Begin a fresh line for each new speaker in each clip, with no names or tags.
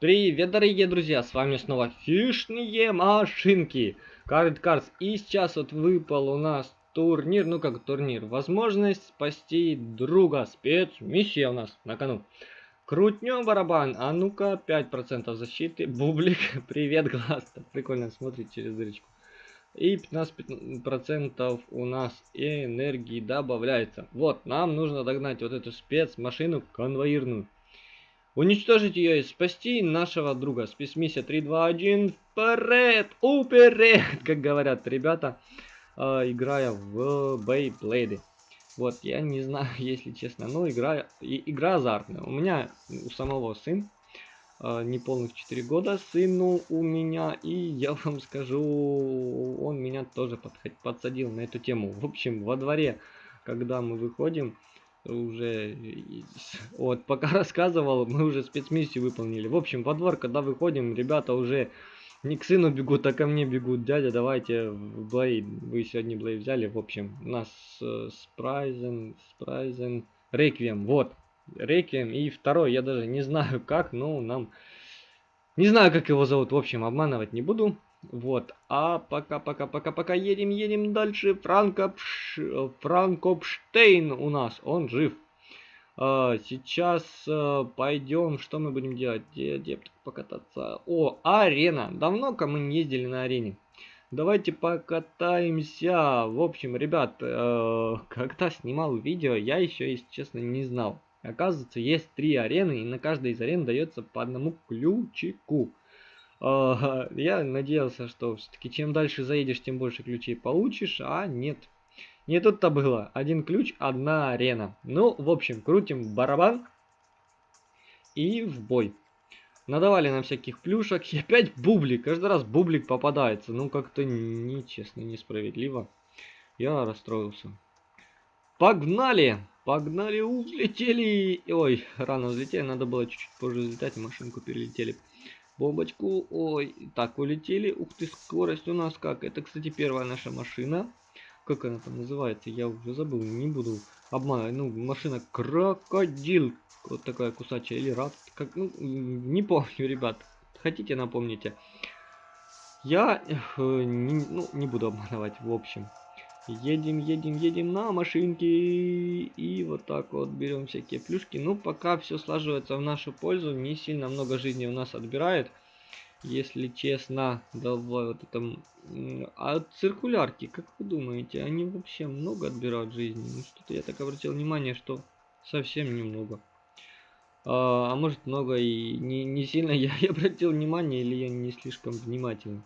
Привет, дорогие друзья, с вами снова фишные машинки, Cars. И сейчас вот выпал у нас турнир, ну как турнир, возможность спасти друга, спецмиссия у нас на кону. Крутнем барабан, а ну-ка 5% защиты, бублик, привет, глаз, прикольно смотрит через дырочку. И 15% у нас энергии добавляется. Вот, нам нужно догнать вот эту спецмашину конвоирную. Уничтожить ее и спасти нашего друга. Спецмиссия 3, 2, 1, вперед, уперед, как говорят ребята, э, играя в Бейблейды. Вот, я не знаю, если честно, но игра, и, игра азартная. У меня у самого сын, э, неполных 4 года, сыну у меня, и я вам скажу, он меня тоже подсадил на эту тему. В общем, во дворе, когда мы выходим, уже вот пока рассказывал мы уже спецмиссию выполнили. В общем во двор когда выходим ребята уже не к сыну бегут а ко мне бегут. Дядя давайте в блей вы сегодня блей взяли. В общем у нас э, спрайзен спрайзен реквием. Вот реквием и второй. Я даже не знаю как но нам не знаю как его зовут. В общем обманывать не буду вот, а пока-пока-пока-пока едем, едем дальше. Франкопш... Франкопштейн у нас, он жив. А, сейчас а, пойдем, что мы будем делать? Где, где покататься? О, арена. Давно-ка мы не ездили на арене. Давайте покатаемся. В общем, ребят, э, когда снимал видео, я еще, если честно, не знал. Оказывается, есть три арены, и на каждой из арен дается по одному ключику. Я надеялся, что все-таки чем дальше заедешь, тем больше ключей получишь, а нет. Не тут-то было. Один ключ, одна арена. Ну, в общем, крутим барабан и в бой. Надавали нам всяких плюшек. И опять бублик. Каждый раз бублик попадается. Ну, как-то нечестно, несправедливо. Я расстроился. Погнали! Погнали, улетели! Ой, рано взлетели. Надо было чуть-чуть позже взлетать. Машинку перелетели бомбочку. Ой, так, улетели. Ух ты, скорость у нас как. Это, кстати, первая наша машина. Как она там называется? Я уже забыл, не буду обманывать. Ну, машина крокодил. Вот такая кусачая. Или рад. Как, ну, не помню, ребят. Хотите, напомните. Я э, не, ну, не буду обманывать, в общем. Едем, едем, едем на машинке. И вот так вот берем всякие плюшки. Ну, пока все слаживается в нашу пользу. Не сильно много жизни у нас отбирает. Если честно, давай вот это... А циркулярки, как вы думаете, они вообще много отбирают жизни? Ну, что-то я так обратил внимание, что совсем немного. А, а может много и не, не сильно я обратил внимание, или я не слишком внимательный.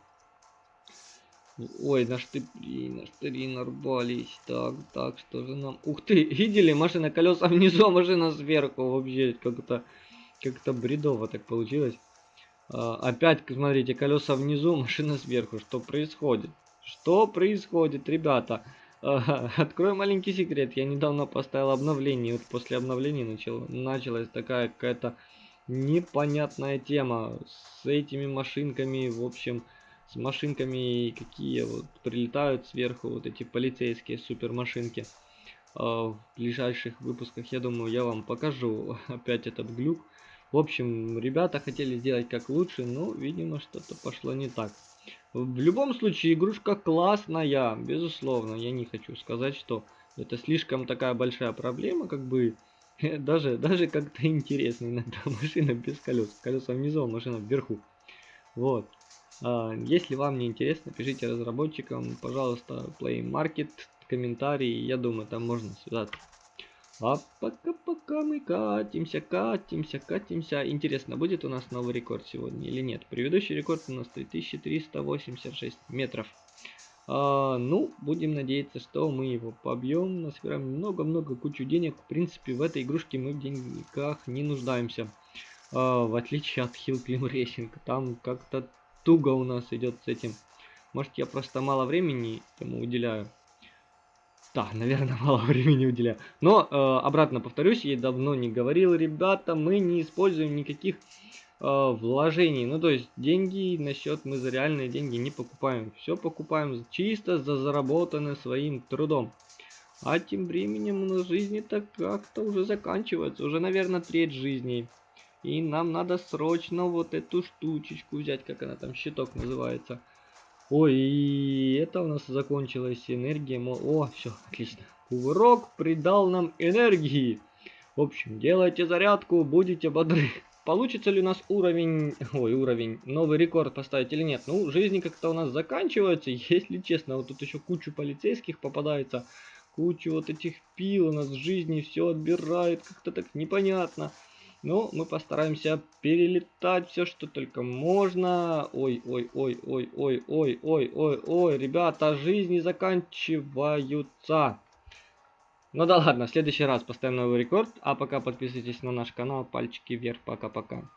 Ой, на штыри, на штыри нарвались. Так, так, что же нам... Ух ты, видели? Машина колеса внизу, а машина сверху. Вообще, как-то как-то бредово так получилось. А, опять, смотрите, колеса внизу, машина сверху. Что происходит? Что происходит, ребята? А, открою маленький секрет. Я недавно поставил обновление. Вот после обновления начал, началась такая какая-то непонятная тема с этими машинками. В общем, с машинками, какие вот прилетают сверху, вот эти полицейские супер машинки. А, в ближайших выпусках, я думаю, я вам покажу опять этот глюк. В общем, ребята хотели сделать как лучше, но, видимо, что-то пошло не так. В любом случае, игрушка классная, безусловно. Я не хочу сказать, что это слишком такая большая проблема, как бы даже, даже как-то интересно иногда машина без колес. Колеса внизу, а машина вверху. Вот. А, если вам не интересно, пишите разработчикам, пожалуйста, Play Market, комментарии, я думаю, там можно связаться. А пока-пока мы катимся, катимся, катимся. Интересно, будет у нас новый рекорд сегодня или нет? Предыдущий рекорд у нас 3386 метров. А, ну, будем надеяться, что мы его побьем. Насобираем много-много кучу денег. В принципе, в этой игрушке мы в деньгах не нуждаемся. А, в отличие от Hill Climb Racing. Там как-то туго у нас идет с этим. Может, я просто мало времени ему уделяю. Да, наверное, мало времени уделяю. Но, э, обратно повторюсь, я давно не говорил, ребята, мы не используем никаких э, вложений. Ну, то есть, деньги на счет мы за реальные деньги не покупаем. Все покупаем чисто за заработанное своим трудом. А тем временем у нас жизни так как-то уже заканчивается. Уже, наверное, треть жизни И нам надо срочно вот эту штучечку взять, как она там, щиток называется. Ой, и это у нас закончилась энергия. О, все, отлично. Кувырок придал нам энергии. В общем, делайте зарядку, будете бодры. Получится ли у нас уровень, ой, уровень, новый рекорд поставить или нет? Ну, жизни как-то у нас заканчиваются, если честно. Вот тут еще кучу полицейских попадается, кучу вот этих пил у нас в жизни все отбирает, как-то так непонятно. Но мы постараемся перелетать все, что только можно. Ой, ой, ой, ой, ой, ой, ой, ой, ой, ребята, жизни заканчиваются. Ну да ладно, в следующий раз поставим новый рекорд. А пока подписывайтесь на наш канал. Пальчики вверх. Пока-пока.